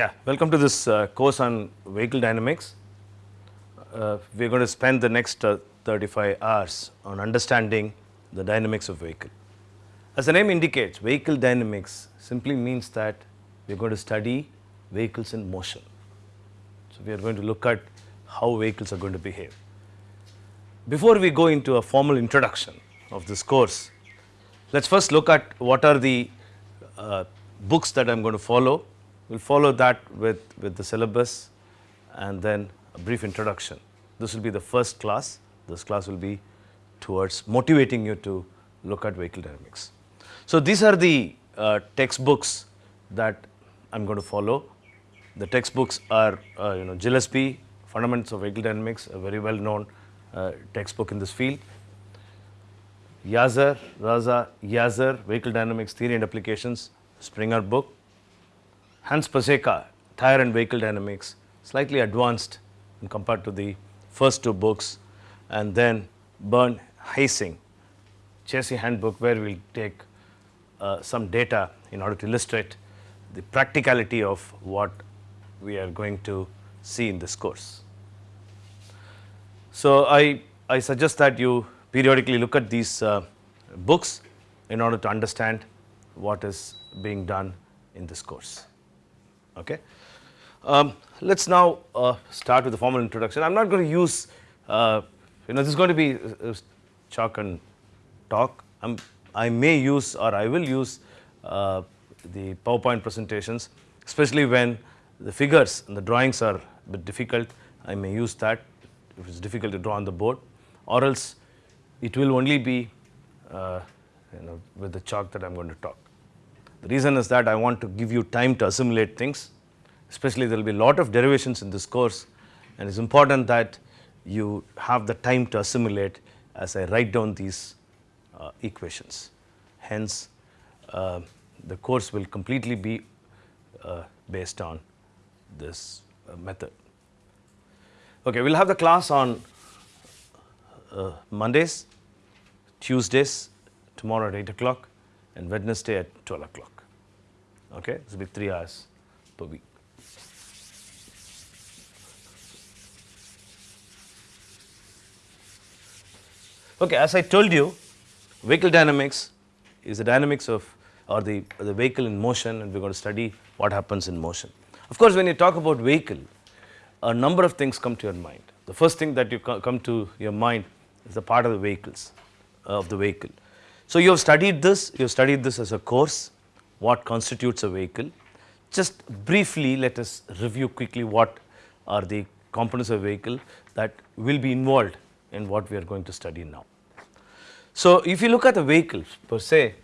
Yeah, welcome to this uh, course on vehicle dynamics. Uh, we are going to spend the next uh, 35 hours on understanding the dynamics of vehicle. As the name indicates, vehicle dynamics simply means that we are going to study vehicles in motion. So, we are going to look at how vehicles are going to behave. Before we go into a formal introduction of this course, let us first look at what are the uh, books that I am going to follow. We will follow that with, with the syllabus and then a brief introduction. This will be the first class. This class will be towards motivating you to look at vehicle dynamics. So, these are the uh, textbooks that I am going to follow. The textbooks are uh, you know Gillespie, Fundamentals of Vehicle Dynamics, a very well known uh, textbook in this field. Jazar, Reza, Jazar, Vehicle Dynamics Theory and Applications, Springer book. Hans Pacejka, Tire and Vehicle Dynamics, slightly advanced compared to the first two books and then Bernd Heißing, chassis handbook where we will take uh, some data in order to illustrate the practicality of what we are going to see in this course. So, I, I suggest that you periodically look at these uh, books in order to understand what is being done in this course. Okay. Um, let us now uh, start with the formal introduction. I am not going to use, uh, you know, this is going to be uh, chalk and talk. I'm, I may use or I will use uh, the PowerPoint presentations, especially when the figures and the drawings are a bit difficult. I may use that if it is difficult to draw on the board or else it will only be uh, you know with the chalk that I am going to talk. The reason is that I want to give you time to assimilate things, especially there will be a lot of derivations in this course and it is important that you have the time to assimilate as I write down these uh, equations. Hence, uh, the course will completely be uh, based on this uh, method. Okay, we will have the class on uh, Mondays, Tuesdays, tomorrow at 8 o'clock and Wednesday at 12 o'clock. Okay, this will be 3 hours per week. Okay, as I told you, vehicle dynamics is the dynamics of or the, the vehicle in motion and we are going to study what happens in motion. Of course, when you talk about vehicle, a number of things come to your mind. The first thing that you co come to your mind is the part of the vehicles, uh, of the vehicle. So, you have studied this, you have studied this as a course, what constitutes a vehicle. Just briefly let us review quickly what are the components of a vehicle that will be involved in what we are going to study now. So, if you look at the vehicles per se,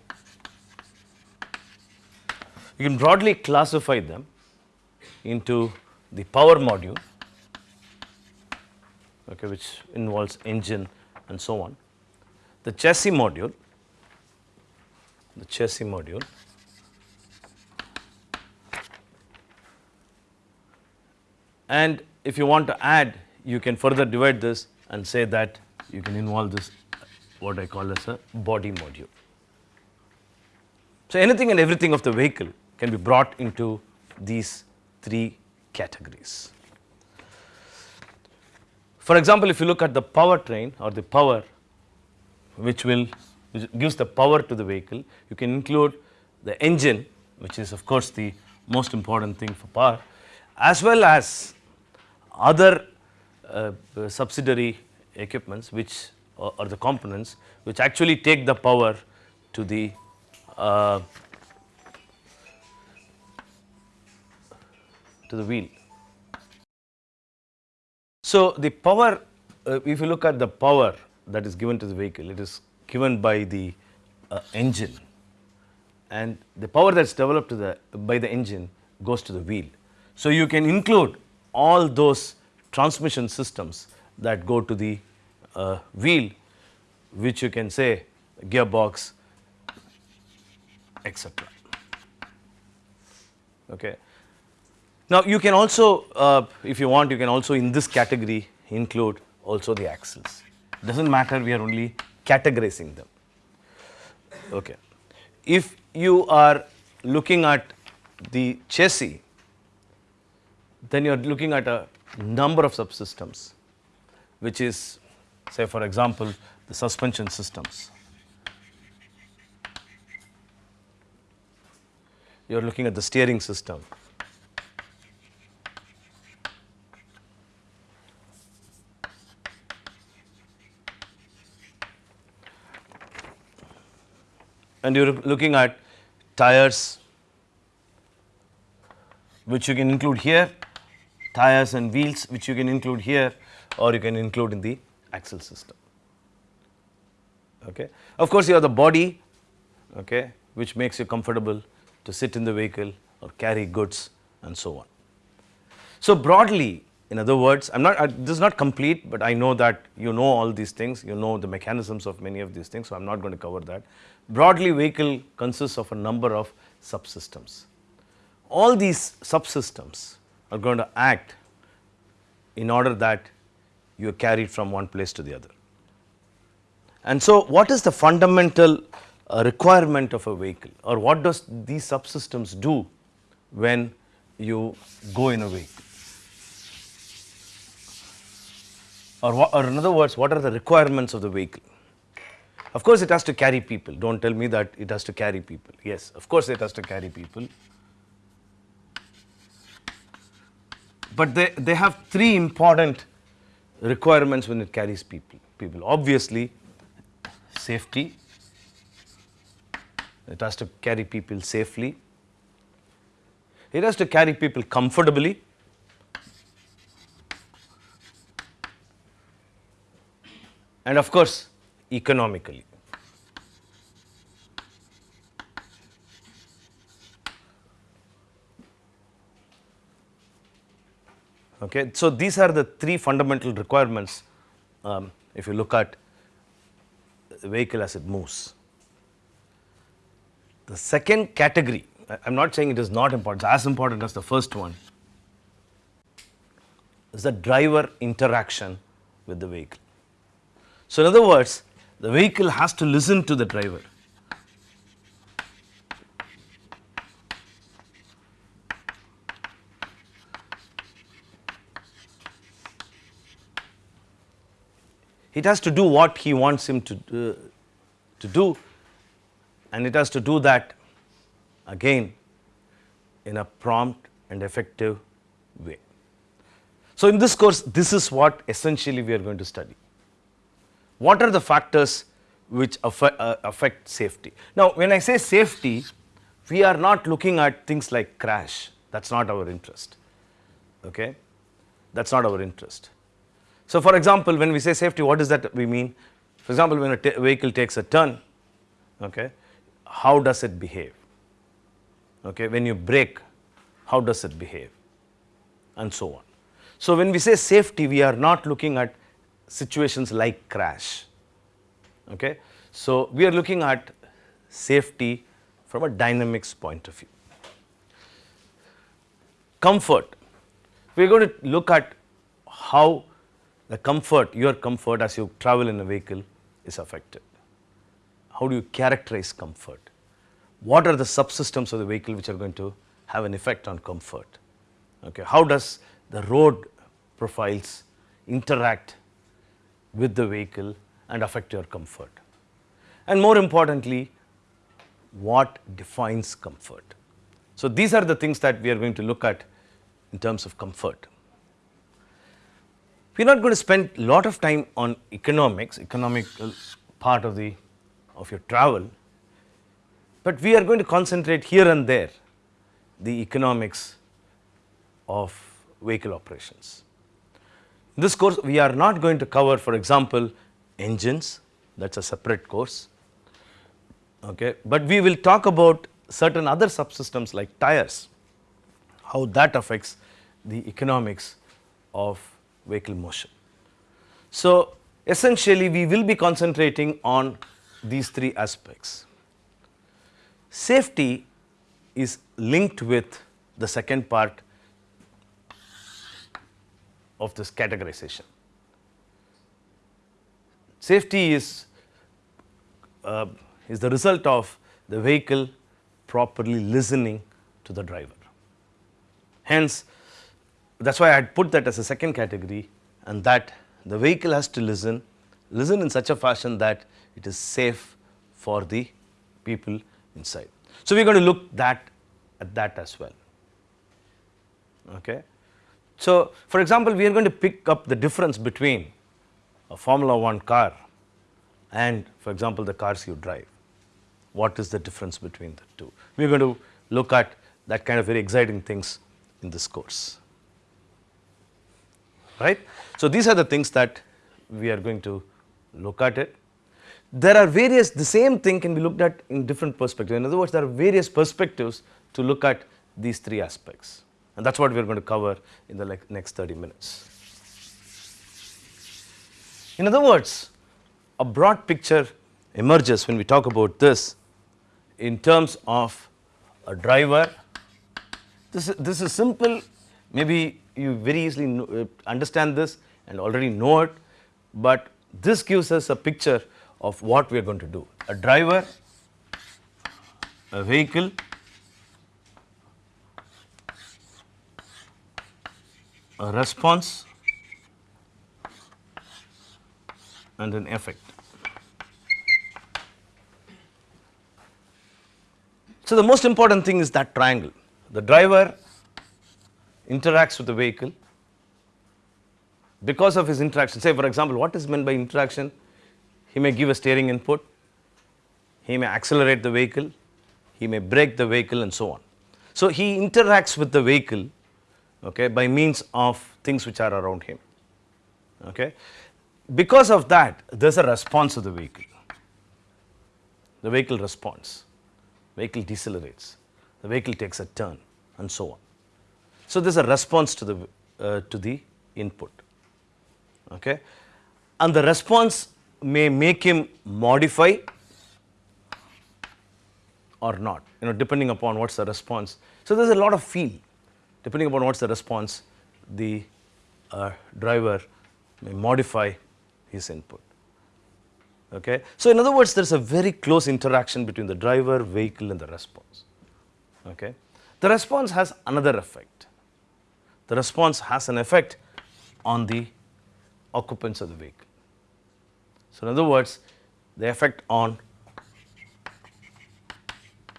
you can broadly classify them into the power module okay, which involves engine and so on, the chassis module, the chassis module and if you want to add you can further divide this and say that you can involve this what I call as a body module. So, anything and everything of the vehicle can be brought into these three categories. For example, if you look at the powertrain or the power which will gives the power to the vehicle, you can include the engine which is of course the most important thing for power as well as other uh, subsidiary equipments which or, the components which actually take the power to the uh, to the wheel. So, the power uh, if you look at the power that is given to the vehicle it is given by the uh, engine and the power that is developed to the by the engine goes to the wheel. So, you can include all those transmission systems that go to the uh, wheel which you can say gearbox etc. Okay. Now, you can also uh, if you want you can also in this category include also the axles does not matter we are only categorizing them. Okay. If you are looking at the chassis then you are looking at a number of subsystems which is say for example the suspension systems. You are looking at the steering system. And you are looking at tires which you can include here, tires and wheels which you can include here or you can include in the axle system. Okay. Of course, you have the body okay, which makes you comfortable to sit in the vehicle or carry goods and so on. So, broadly in other words, I am not, this is not complete, but I know that you know all these things, you know the mechanisms of many of these things, so I am not going to cover that. Broadly vehicle consists of a number of subsystems. All these subsystems are going to act in order that you are carried from one place to the other. And so, what is the fundamental uh, requirement of a vehicle or what does these subsystems do when you go in a vehicle? Or, or in other words, what are the requirements of the vehicle? Of course, it has to carry people. Do not tell me that it has to carry people. Yes, of course, it has to carry people. But they, they have three important requirements when it carries people. People obviously safety, it has to carry people safely, it has to carry people comfortably, and of course economically. Okay. So, these are the three fundamental requirements um, if you look at the vehicle as it moves. The second category, I am not saying it is not important, it is as important as the first one, is the driver interaction with the vehicle. So, in other words, the vehicle has to listen to the driver. It has to do what he wants him to, uh, to do and it has to do that again in a prompt and effective way. So, in this course this is what essentially we are going to study. What are the factors which affect, uh, affect safety? Now, when I say safety we are not looking at things like crash that is not our interest okay that is not our interest. So, for example, when we say safety what does that we mean? For example, when a vehicle takes a turn okay, how does it behave? Okay, when you brake how does it behave and so on. So, when we say safety we are not looking at situations like crash. Okay. So, we are looking at safety from a dynamics point of view. Comfort, we are going to look at how the comfort, your comfort as you travel in a vehicle is affected. How do you characterize comfort? What are the subsystems of the vehicle which are going to have an effect on comfort? Okay. How does the road profiles interact with the vehicle and affect your comfort? And more importantly, what defines comfort? So, these are the things that we are going to look at in terms of comfort. We are not going to spend a lot of time on economics, economic uh, part of the of your travel, but we are going to concentrate here and there the economics of vehicle operations. This course we are not going to cover for example engines that is a separate course, okay. but we will talk about certain other subsystems like tires, how that affects the economics of vehicle motion. So, essentially we will be concentrating on these three aspects. Safety is linked with the second part of this categorization. Safety is, uh, is the result of the vehicle properly listening to the driver. Hence, that is why I had put that as a second category and that the vehicle has to listen, listen in such a fashion that it is safe for the people inside. So, we are going to look that at that as well. Okay. So, for example, we are going to pick up the difference between a Formula 1 car and for example, the cars you drive. What is the difference between the two? We are going to look at that kind of very exciting things in this course. Right. So, these are the things that we are going to look at it. There are various, the same thing can be looked at in different perspectives. In other words, there are various perspectives to look at these three aspects and that is what we are going to cover in the next 30 minutes. In other words, a broad picture emerges when we talk about this in terms of a driver. This, this is simple, maybe you very easily uh, understand this and already know it, but this gives us a picture of what we are going to do. A driver, a vehicle, response and an effect. So, the most important thing is that triangle. The driver interacts with the vehicle because of his interaction. Say for example, what is meant by interaction? He may give a steering input, he may accelerate the vehicle, he may brake the vehicle and so on. So, he interacts with the vehicle okay, by means of things which are around him. Okay. Because of that there is a response of the vehicle, the vehicle responds, vehicle decelerates, the vehicle takes a turn and so on. So, there is a response to the uh, to the input okay. and the response may make him modify or not you know depending upon what is the response. So, there is a lot of feel depending upon what is the response the uh, driver may modify his input. Okay. So, in other words there is a very close interaction between the driver, vehicle and the response. Okay. The response has another effect. The response has an effect on the occupants of the vehicle. So, in other words the effect on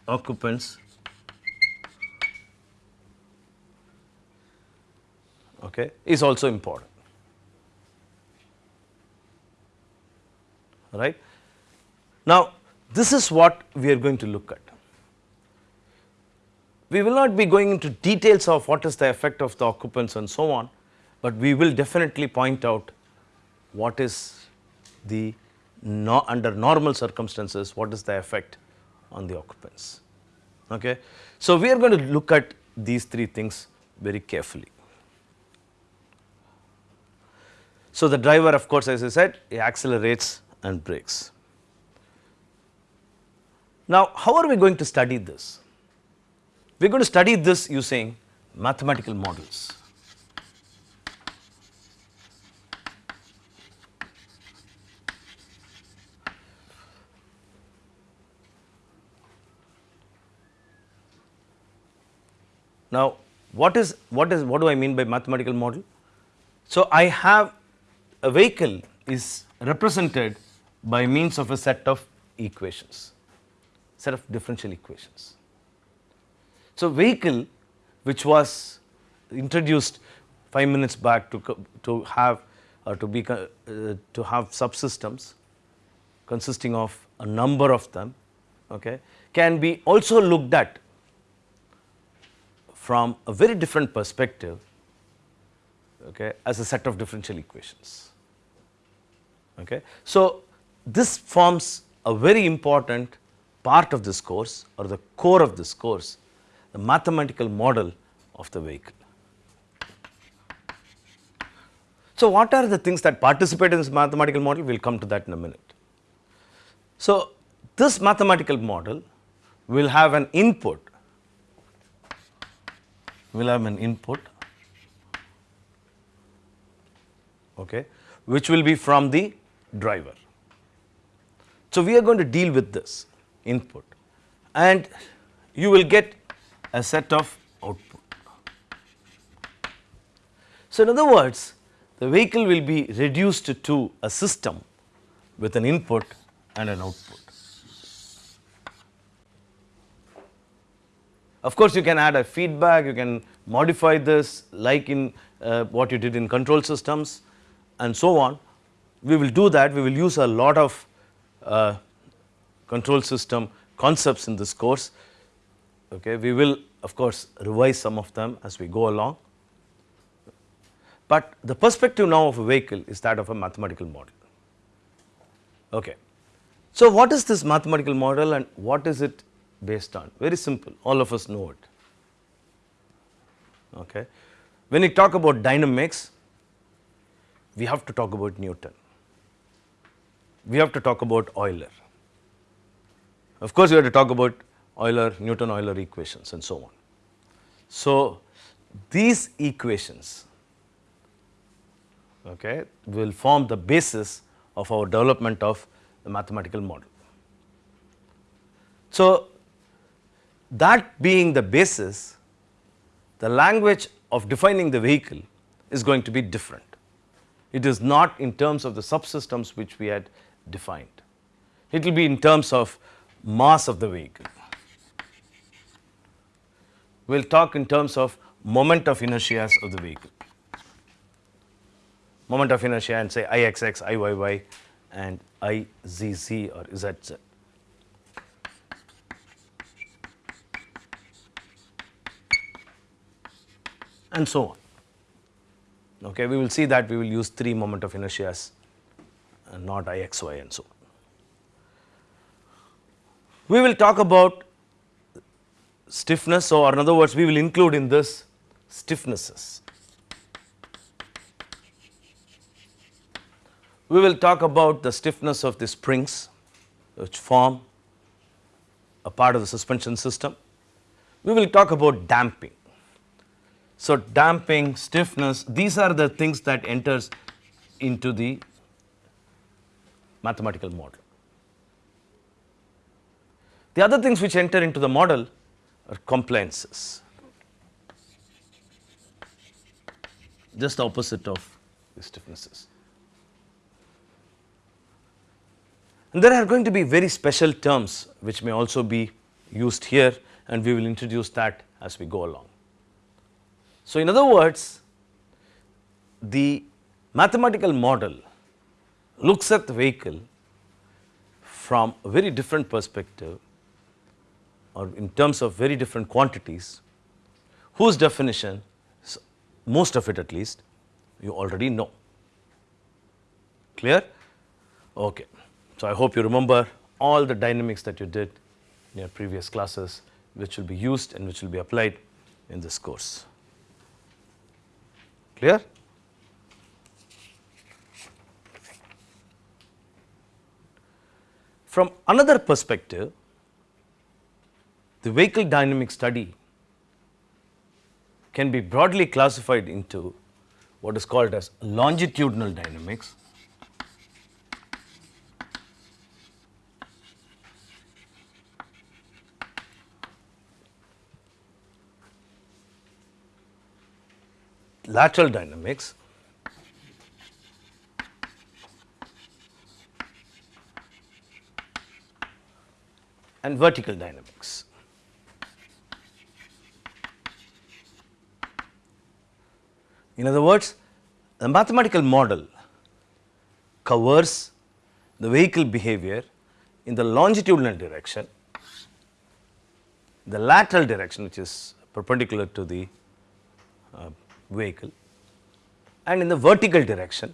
occupants okay, is also important. Right. Now, this is what we are going to look at. We will not be going into details of what is the effect of the occupants and so on, but we will definitely point out what is the no, under normal circumstances what is the effect on the occupants. Okay. So, we are going to look at these three things very carefully. So, the driver of course as I said he accelerates and brakes. Now, how are we going to study this? We are going to study this using mathematical models. Now, what is what is what do I mean by mathematical model? So, I have a vehicle is represented by means of a set of equations, set of differential equations. So, vehicle which was introduced 5 minutes back to, to have or to be uh, to have subsystems consisting of a number of them okay, can be also looked at from a very different perspective okay, as a set of differential equations. Okay. So, this forms a very important part of this course or the core of this course, the mathematical model of the vehicle. So, what are the things that participate in this mathematical model? We will come to that in a minute. So, this mathematical model will have an input, will have an input okay, which will be from the driver. So, we are going to deal with this input and you will get a set of output. So, in other words the vehicle will be reduced to a system with an input and an output. Of course, you can add a feedback, you can modify this like in uh, what you did in control systems and so on. We will do that, we will use a lot of uh, control system concepts in this course. Okay. We will of course, revise some of them as we go along, but the perspective now of a vehicle is that of a mathematical model. Okay. So, what is this mathematical model and what is it based on? Very simple, all of us know it. Okay. When we talk about dynamics, we have to talk about Newton, we have to talk about Euler. Of course, we have to talk about Euler, Newton Euler equations and so on. So, these equations okay, will form the basis of our development of the mathematical model. So, that being the basis, the language of defining the vehicle is going to be different. It is not in terms of the subsystems which we had defined. It will be in terms of mass of the vehicle. We will talk in terms of moment of inertia of the vehicle. Moment of inertia and say Ixx, Iyy and Izz or Zz. and so on. Okay, we will see that we will use 3 moment of inertias and uh, not Ixy and so. We will talk about stiffness or in other words we will include in this stiffnesses. We will talk about the stiffness of the springs which form a part of the suspension system. We will talk about damping. So, damping, stiffness these are the things that enters into the mathematical model. The other things which enter into the model are compliances, just the opposite of the stiffnesses. And there are going to be very special terms which may also be used here and we will introduce that as we go along. So, in other words the mathematical model looks at the vehicle from a very different perspective or in terms of very different quantities whose definition most of it at least you already know. Clear? Okay. So, I hope you remember all the dynamics that you did in your previous classes which will be used and which will be applied in this course. Clear? From another perspective, the vehicle dynamic study can be broadly classified into what is called as longitudinal dynamics lateral dynamics and vertical dynamics. In other words, the mathematical model covers the vehicle behavior in the longitudinal direction, the lateral direction which is perpendicular to the uh, vehicle and in the vertical direction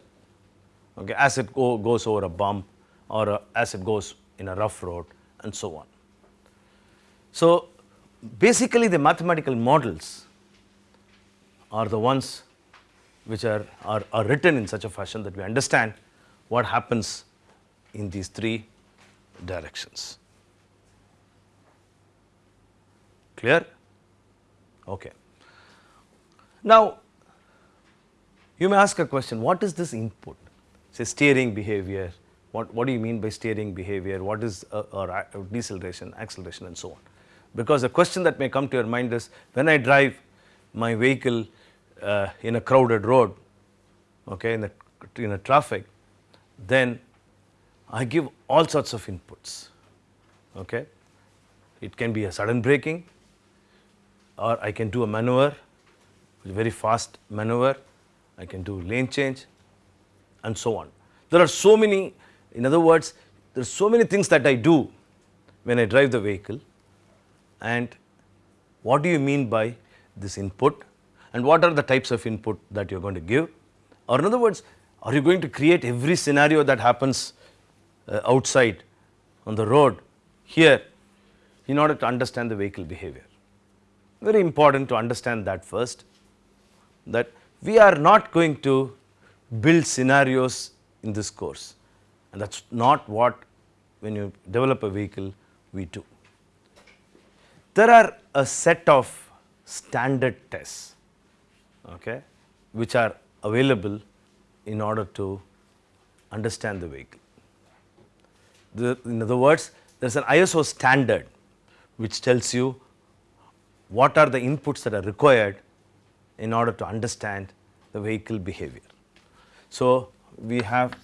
okay, as it go, goes over a bump or a, as it goes in a rough road and so on. So, basically the mathematical models are the ones which are, are, are written in such a fashion that we understand what happens in these three directions. Clear? Okay. Now, you may ask a question, what is this input? Say steering behavior, what, what do you mean by steering behavior, what is uh, or deceleration, acceleration and so on. Because the question that may come to your mind is when I drive my vehicle uh, in a crowded road, okay, in the in a traffic, then I give all sorts of inputs. Okay. It can be a sudden braking or I can do a maneuver, very fast maneuver, I can do lane change and so on. There are so many, in other words, there are so many things that I do when I drive the vehicle and what do you mean by this input and what are the types of input that you are going to give or in other words are you going to create every scenario that happens uh, outside on the road here in order to understand the vehicle behavior. Very important to understand that first that we are not going to build scenarios in this course and that is not what when you develop a vehicle we do. There are a set of standard tests okay, which are available in order to understand the vehicle. The, in other words, there is an ISO standard which tells you what are the inputs that are required in order to understand the vehicle behavior. So, we have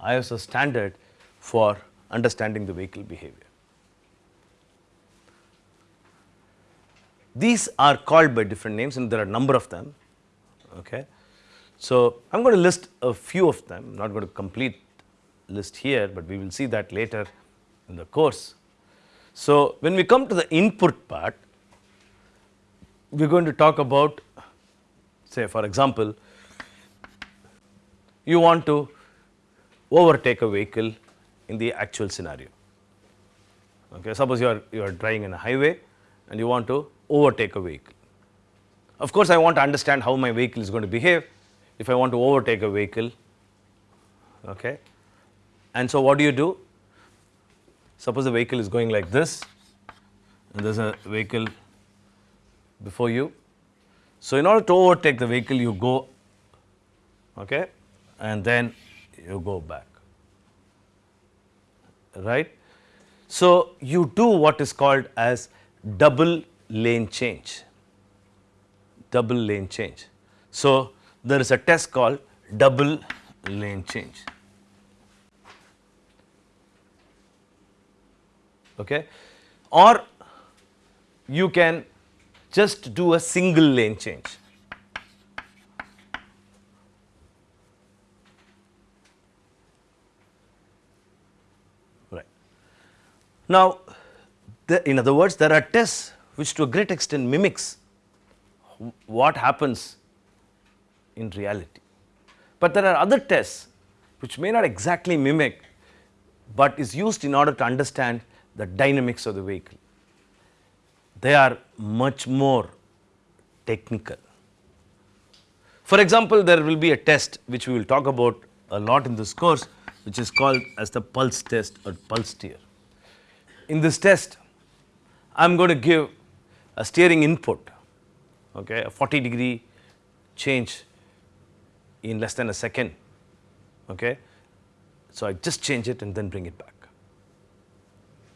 ISO standard for understanding the vehicle behavior. These are called by different names and there are a number of them. Okay. So, I am going to list a few of them, I am not going to complete list here, but we will see that later in the course. So, when we come to the input part, we are going to talk about say for example, you want to overtake a vehicle in the actual scenario. Okay. Suppose you are you are driving in a highway and you want to overtake a vehicle. Of course, I want to understand how my vehicle is going to behave if I want to overtake a vehicle. Okay. And so, what do you do? Suppose the vehicle is going like this and there is a vehicle before you. So, in order to overtake the vehicle you go okay, and then you go back right. So, you do what is called as double lane change, double lane change. So, there is a test called double lane change. Okay. Or you can just do a single lane change. Right. Now, the, in other words there are tests which to a great extent mimics what happens in reality. But there are other tests which may not exactly mimic, but is used in order to understand the dynamics of the vehicle. They are much more technical. For example, there will be a test which we will talk about a lot in this course which is called as the pulse test or pulse steer. In this test, I am going to give a steering input, okay, a 40 degree change in less than a second. Okay. So, I just change it and then bring it back.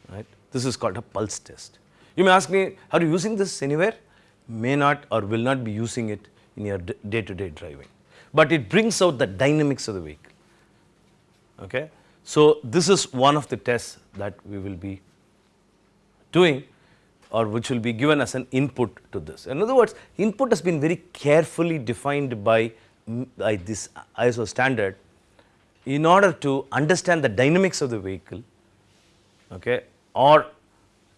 Right. This is called a pulse test. You may ask me, are you using this anywhere? May not or will not be using it in your day to day driving, but it brings out the dynamics of the vehicle. Okay. So, this is one of the tests that we will be doing or which will be given as an input to this. In other words, input has been very carefully defined by, mm, by this ISO standard in order to understand the dynamics of the vehicle okay, or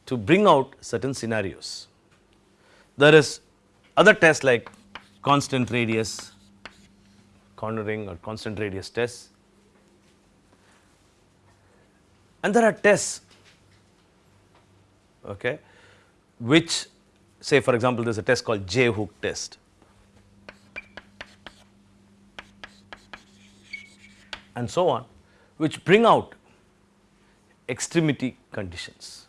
to bring out certain scenarios. There is other tests like constant radius cornering or constant radius tests and there are tests okay, which say for example, there is a test called J hook test. and so on which bring out extremity conditions.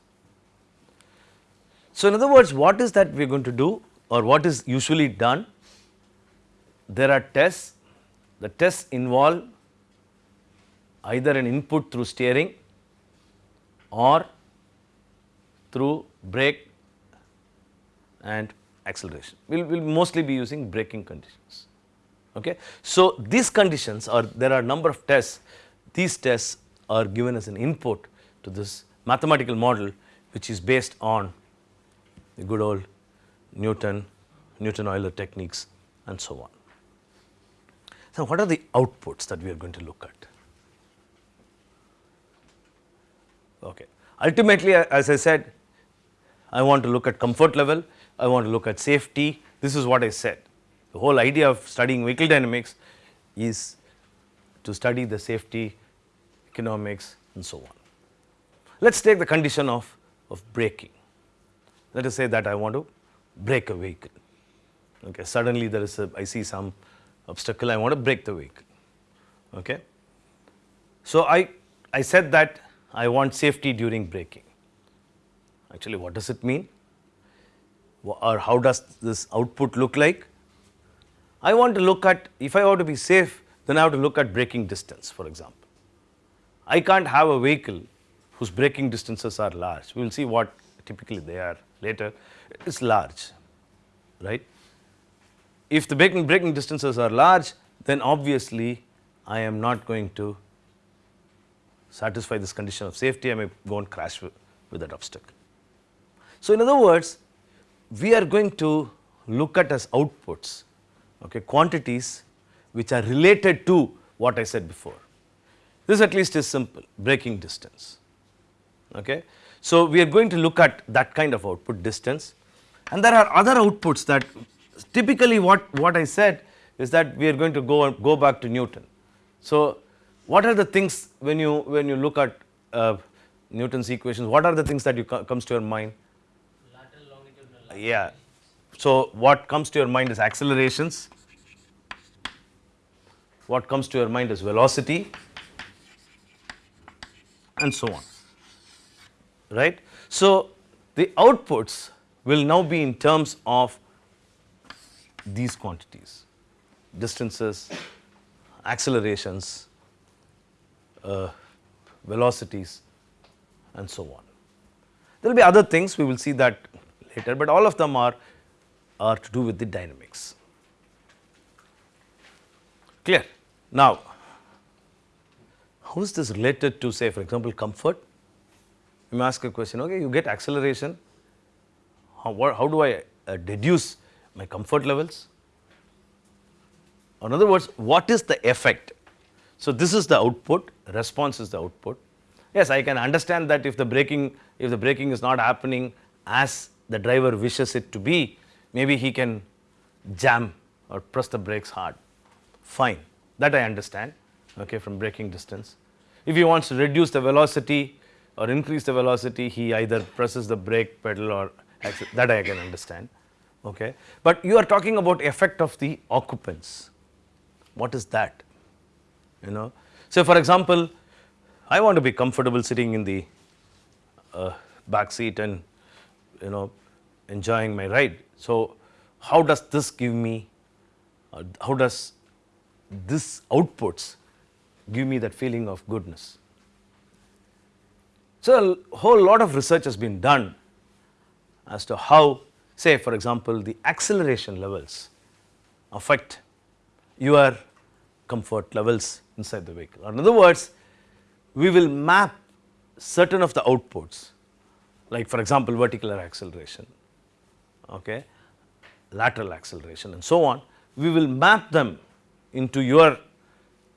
So, in other words what is that we are going to do or what is usually done? There are tests, the tests involve either an input through steering or through brake and acceleration. We will we'll mostly be using braking conditions. Okay. So, these conditions or there are a number of tests, these tests are given as an input to this mathematical model which is based on the good old Newton, Newton-Euler techniques and so on. So, what are the outputs that we are going to look at? Okay. Ultimately, as I said, I want to look at comfort level, I want to look at safety, this is what I said. The whole idea of studying vehicle dynamics is to study the safety, economics and so on. Let us take the condition of, of braking. Let us say that I want to brake a vehicle. Okay. Suddenly there is a, I see some obstacle, I want to brake the vehicle. Okay. So, I, I said that I want safety during braking. Actually, what does it mean? Or how does this output look like? I want to look at, if I want to be safe, then I have to look at braking distance, for example. I can't have a vehicle whose braking distances are large. We will see what typically they are later. It's large, right? If the braking, distances are large, then obviously I am not going to satisfy this condition of safety, I may go and crash with, with that obstacle. So, in other words, we are going to look at as outputs okay, quantities which are related to what I said before. This at least is simple braking distance. Okay. So, we are going to look at that kind of output distance and there are other outputs that typically what, what I said is that we are going to go go back to Newton. So, what are the things when you when you look at uh, Newton's equations, what are the things that you co comes to your mind? Lateral, longitudinal. Yeah. So, what comes to your mind is accelerations, what comes to your mind is velocity and so on, right. So, the outputs will now be in terms of these quantities, distances, accelerations, uh, velocities and so on. There will be other things we will see that later, but all of them are, are to do with the dynamics. Clear? Now, how is this related to say for example, comfort? You may ask a question, okay, you get acceleration, how, what, how do I uh, deduce my comfort levels? In other words, what is the effect so, this is the output, response is the output. Yes, I can understand that if the braking, if the braking is not happening as the driver wishes it to be, maybe he can jam or press the brakes hard, fine, that I understand okay, from braking distance. If he wants to reduce the velocity or increase the velocity, he either presses the brake pedal or that I can understand. Okay. But you are talking about effect of the occupants, what is that? you know. So, for example, I want to be comfortable sitting in the uh, back seat and you know enjoying my ride. So, how does this give me, uh, how does this outputs give me that feeling of goodness. So, a whole lot of research has been done as to how say for example, the acceleration levels affect your comfort levels inside the vehicle. In other words, we will map certain of the outputs like for example, vertical acceleration, okay, lateral acceleration and so on. We will map them into your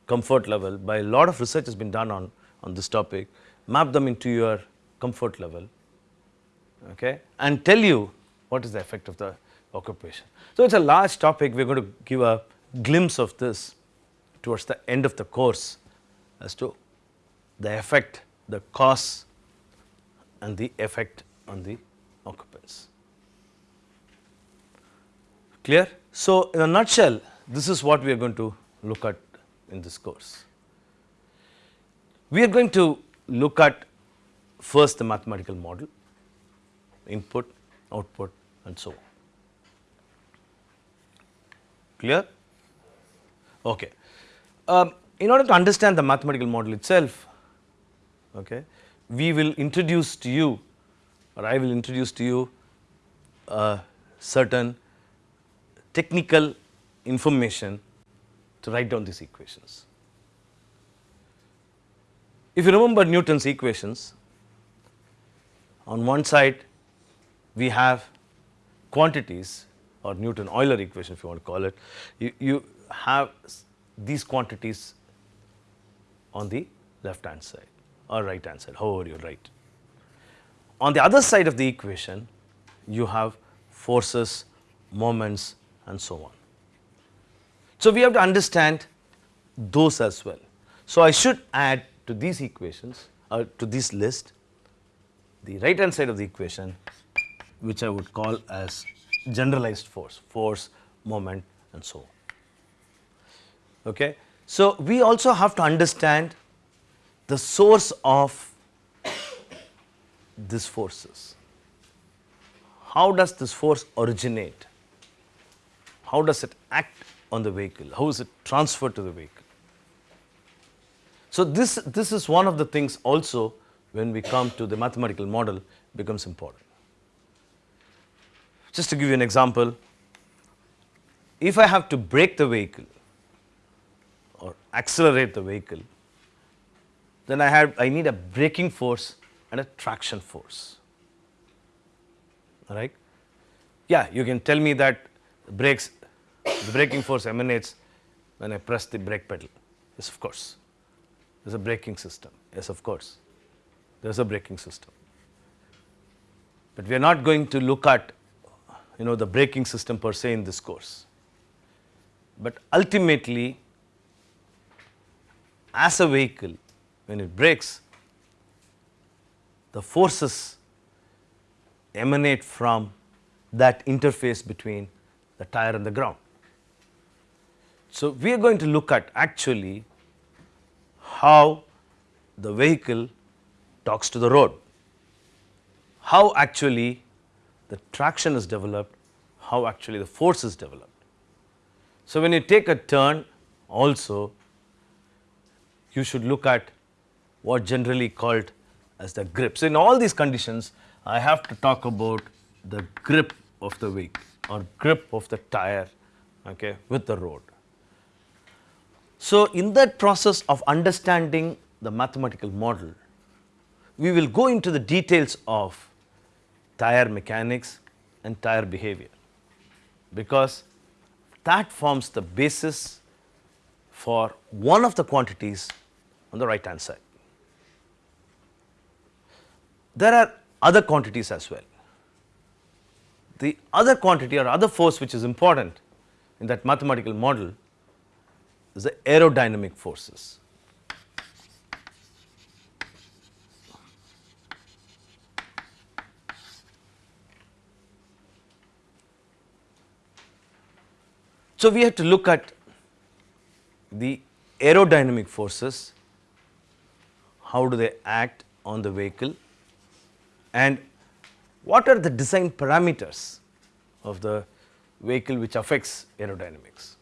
comfort level by a lot of research has been done on, on this topic, map them into your comfort level okay, and tell you what is the effect of the occupation. So, it is a large topic we are going to give a glimpse of this towards the end of the course as to the effect, the cause and the effect on the occupants. Clear? So, in a nutshell this is what we are going to look at in this course. We are going to look at first the mathematical model, input, output and so on. Clear? Okay. Um, in order to understand the mathematical model itself, okay, we will introduce to you or I will introduce to you certain technical information to write down these equations. If you remember Newton's equations, on one side we have quantities or Newton Euler equation if you want to call it, you, you have these quantities on the left hand side or right hand side, however you write. On the other side of the equation, you have forces, moments and so on. So, we have to understand those as well. So, I should add to these equations or to this list the right hand side of the equation which I would call as generalized force, force, moment and so on. Okay. So, we also have to understand the source of these forces. How does this force originate? How does it act on the vehicle? How is it transferred to the vehicle? So, this, this is one of the things also when we come to the mathematical model becomes important. Just to give you an example, if I have to brake the vehicle or accelerate the vehicle, then I have I need a braking force and a traction force. Right? Yeah, you can tell me that brakes, the braking force emanates when I press the brake pedal. Yes, of course. There's a braking system. Yes, of course. There's a braking system. But we are not going to look at you know the braking system per se in this course. But ultimately as a vehicle when it brakes the forces emanate from that interface between the tire and the ground. So, we are going to look at actually how the vehicle talks to the road, how actually the traction is developed, how actually the force is developed. So, when you take a turn also you should look at what generally called as the grip. So, in all these conditions I have to talk about the grip of the vehicle or grip of the tire okay, with the road. So, in that process of understanding the mathematical model, we will go into the details of tire mechanics and tire behavior because that forms the basis for one of the quantities on the right hand side. There are other quantities as well. The other quantity or other force which is important in that mathematical model is the aerodynamic forces. So, we have to look at the aerodynamic forces, how do they act on the vehicle and what are the design parameters of the vehicle which affects aerodynamics.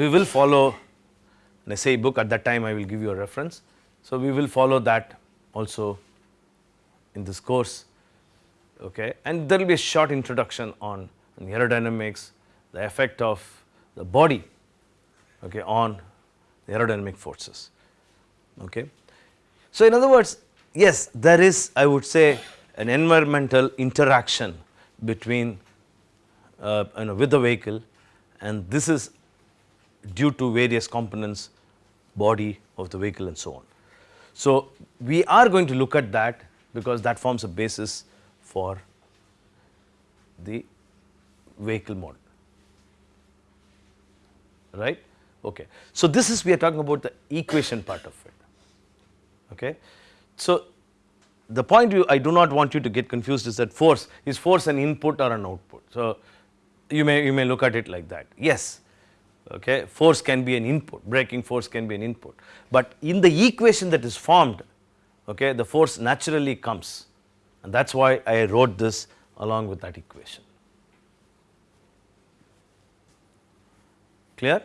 We will follow an SAE book at that time I will give you a reference. So, we will follow that also in this course okay. and there will be a short introduction on aerodynamics, the effect of the body okay, on the aerodynamic forces. Okay. So, in other words yes there is I would say an environmental interaction between uh, you know with the vehicle and this is due to various components body of the vehicle and so on. So, we are going to look at that because that forms a basis for the vehicle model, right. Okay. So, this is we are talking about the equation part of it. Okay. So, the point you, I do not want you to get confused is that force is force an input or an output. So, you may you may look at it like that yes okay force can be an input braking force can be an input but in the equation that is formed okay the force naturally comes and that is why I wrote this along with that equation. Clear?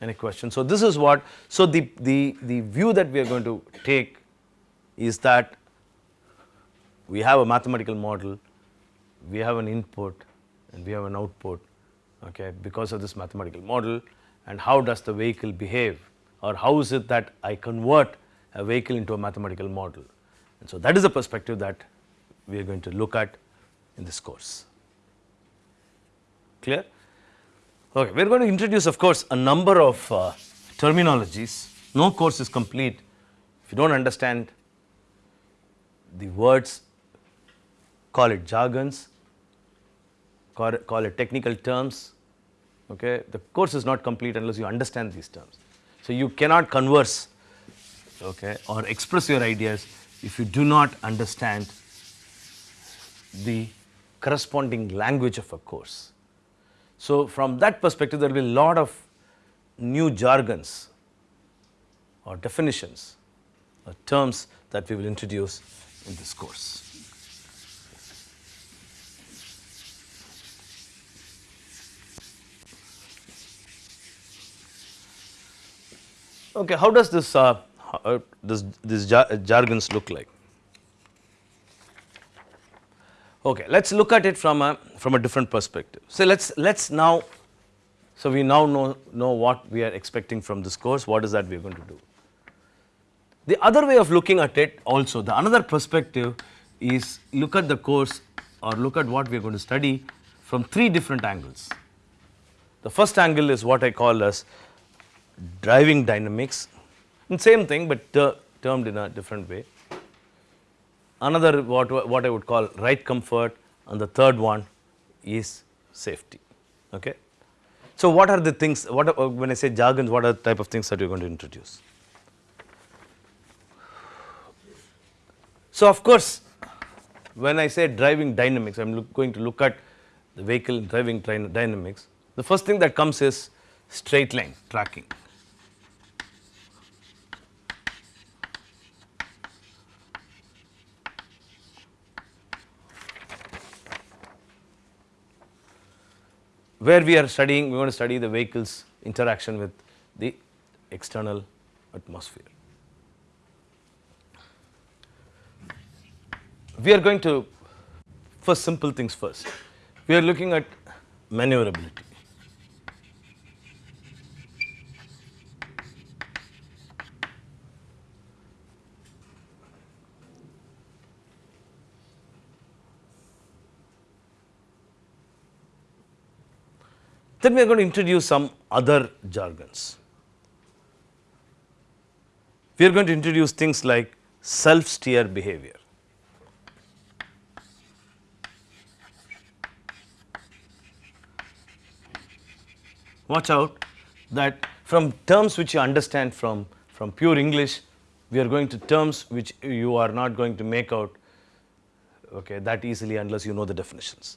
Any question? So, this is what, so the, the, the view that we are going to take is that we have a mathematical model, we have an input and we have an output okay, because of this mathematical model and how does the vehicle behave or how is it that I convert a vehicle into a mathematical model. And so, that is the perspective that we are going to look at in this course. Clear? Okay, we are going to introduce of course a number of uh, terminologies. No course is complete if you do not understand the words, call it jargons, call it, call it technical terms. Okay, the course is not complete unless you understand these terms. So you cannot converse, okay, or express your ideas if you do not understand the corresponding language of a course. So from that perspective, there will be a lot of new jargons or definitions or terms that we will introduce in this course. Okay, how does this uh, uh, this this jar jargons look like? Okay, let's look at it from a from a different perspective. So let's let's now, so we now know know what we are expecting from this course. What is that we are going to do? The other way of looking at it also, the another perspective is look at the course or look at what we are going to study from three different angles. The first angle is what I call as driving dynamics and same thing but ter termed in a different way. Another what, what I would call ride comfort and the third one is safety. Okay. So, what are the things what are, when I say jargons what are the type of things that you are going to introduce? So, of course, when I say driving dynamics I am going to look at the vehicle driving dynamics the first thing that comes is straight line tracking. Where we are studying, we want to study the vehicle's interaction with the external atmosphere. We are going to first simple things first. We are looking at maneuverability. Then we are going to introduce some other jargons. We are going to introduce things like self steer behavior. Watch out that from terms which you understand from, from pure English, we are going to terms which you are not going to make out okay, that easily unless you know the definitions.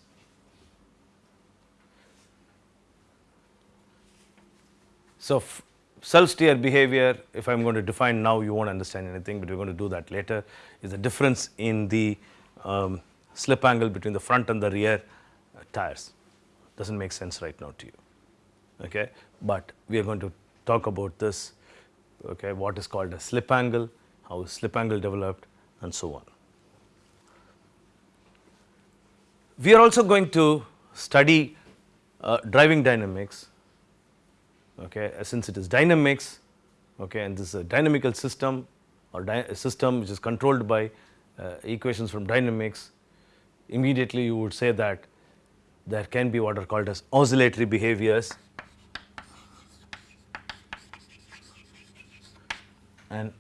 So, self steer behavior if I am going to define now you not understand anything, but we are going to do that later is the difference in the um, slip angle between the front and the rear uh, tires does not make sense right now to you. Okay. But we are going to talk about this okay, what is called a slip angle, how is slip angle developed and so on. We are also going to study uh, driving dynamics okay, since it is dynamics okay, and this is a dynamical system or a system which is controlled by uh, equations from dynamics, immediately you would say that there can be what are called as oscillatory behaviors and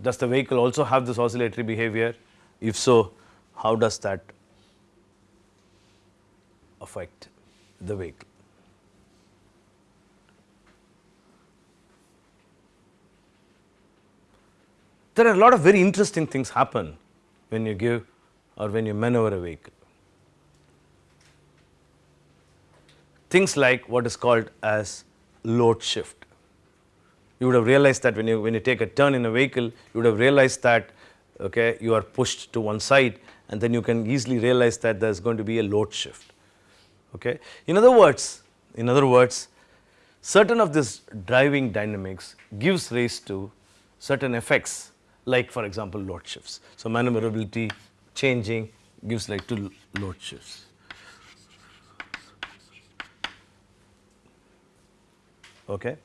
does the vehicle also have this oscillatory behavior? If so, how does that affect the vehicle? There are a lot of very interesting things happen when you give or when you maneuver a vehicle. Things like what is called as load shift. You would have realized that when you when you take a turn in a vehicle, you would have realized that okay, you are pushed to one side and then you can easily realize that there is going to be a load shift. Okay. In other words, in other words, certain of this driving dynamics gives rise to certain effects like for example load shifts. So, maneuverability changing gives like to load shifts. Okay.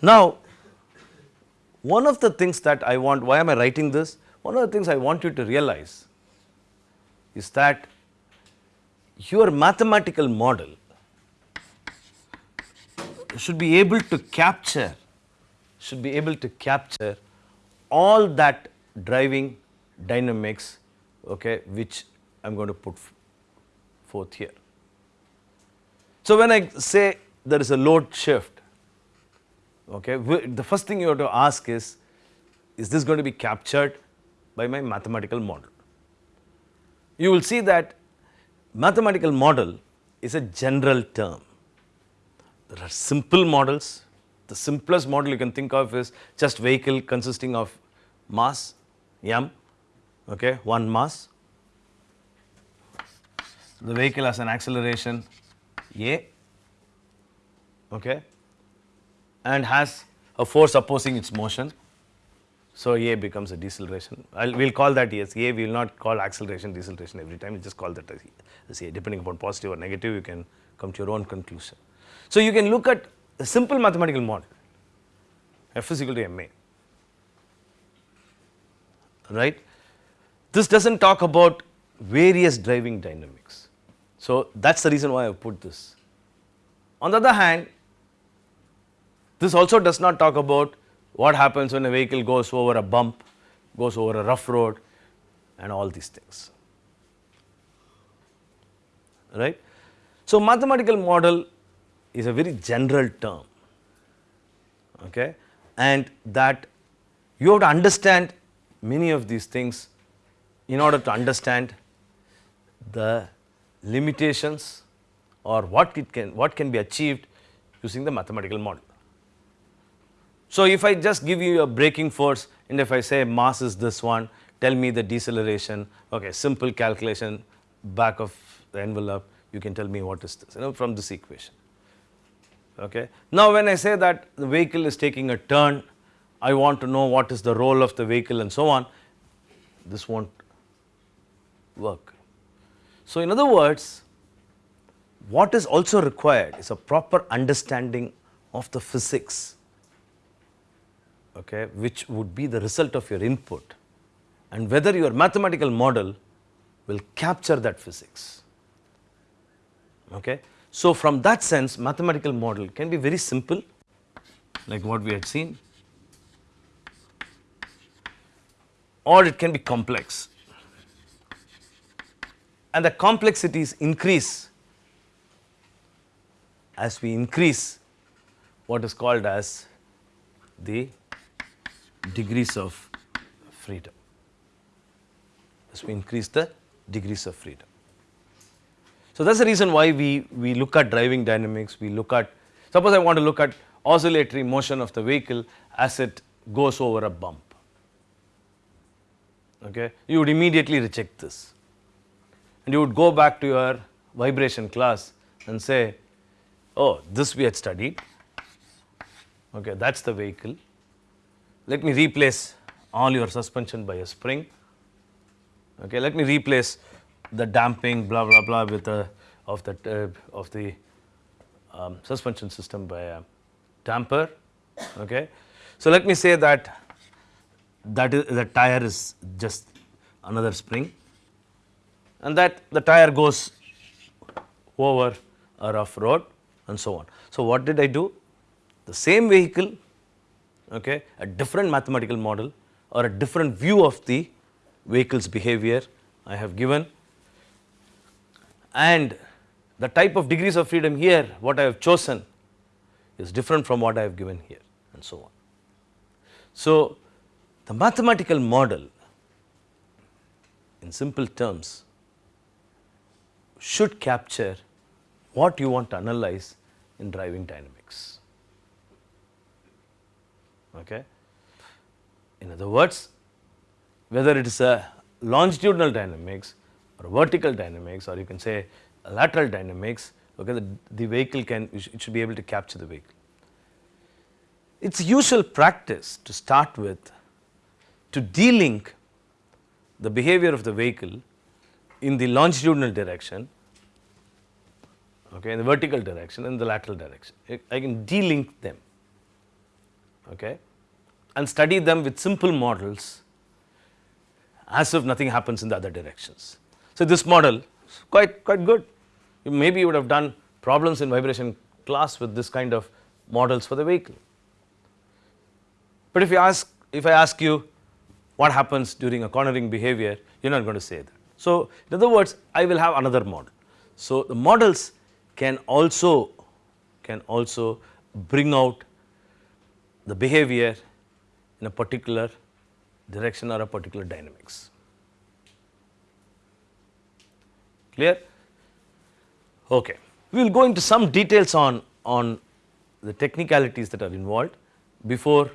Now, one of the things that I want, why am I writing this? One of the things I want you to realize is that your mathematical model should be able to capture, should be able to capture all that driving dynamics, okay, which I am going to put forth here. So, when I say there is a load shift, okay, the first thing you have to ask is, is this going to be captured by my mathematical model? You will see that mathematical model is a general term. There are simple models. The simplest model you can think of is just vehicle consisting of mass m, okay, one mass. The vehicle has an acceleration a, okay, and has a force opposing its motion. So, A becomes a deceleration. We'll call that as A, we will not call acceleration deceleration every time, we just call that as A. Depending upon positive or negative, you can come to your own conclusion. So, you can look at a simple mathematical model, F is equal to ma, right. This does not talk about various driving dynamics. So, that is the reason why I put this. On the other hand, this also does not talk about what happens when a vehicle goes over a bump, goes over a rough road and all these things, right. So, mathematical model is a very general term okay, and that you have to understand many of these things in order to understand the limitations or what it can what can be achieved using the mathematical model. So, if I just give you a braking force and if I say mass is this one, tell me the deceleration, okay, simple calculation back of the envelope, you can tell me what is this, you know, from this equation. Okay. Now, when I say that the vehicle is taking a turn, I want to know what is the roll of the vehicle and so on, this not work. So, in other words, what is also required is a proper understanding of the physics okay, which would be the result of your input and whether your mathematical model will capture that physics. Okay. So, from that sense mathematical model can be very simple like what we had seen or it can be complex. And the complexities increase as we increase what is called as the degrees of freedom. As we increase the degrees of freedom. So, that is the reason why we, we look at driving dynamics, we look at suppose I want to look at oscillatory motion of the vehicle as it goes over a bump, okay. you would immediately reject this and you would go back to your vibration class and say, oh this we had studied, okay, that is the vehicle let me replace all your suspension by a spring. Okay, let me replace the damping blah blah blah with a of the uh, of the um, suspension system by a damper. Okay. So, let me say that that is the tire is just another spring and that the tire goes over a rough road and so on. So, what did I do? The same vehicle okay, a different mathematical model or a different view of the vehicle's behavior I have given and the type of degrees of freedom here what I have chosen is different from what I have given here and so on. So, the mathematical model in simple terms should capture what you want to analyze in driving dynamics. Okay. In other words, whether it is a longitudinal dynamics or vertical dynamics or you can say lateral dynamics, okay, the, the vehicle can, it should be able to capture the vehicle. It is usual practice to start with to de-link the behavior of the vehicle in the longitudinal direction, okay, in the vertical direction and the lateral direction. I- can de-link them okay, and study them with simple models as if nothing happens in the other directions. So, this model is quite, quite good. You maybe you would have done problems in vibration class with this kind of models for the vehicle. But if you ask, if I ask you what happens during a cornering behavior, you are not going to say that. So, in other words, I will have another model. So, the models can also, can also bring out the behavior in a particular direction or a particular dynamics. Clear? Okay. We will go into some details on, on the technicalities that are involved before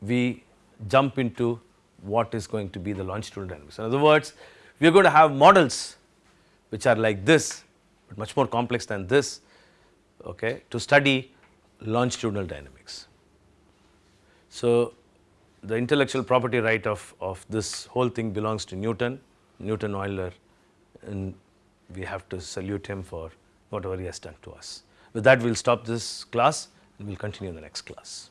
we jump into what is going to be the longitudinal dynamics. In other words, we are going to have models which are like this, but much more complex than this okay, to study longitudinal dynamics. So, the intellectual property right of, of this whole thing belongs to Newton, Newton Euler and we have to salute him for whatever he has done to us. With that we will stop this class and we will continue in the next class.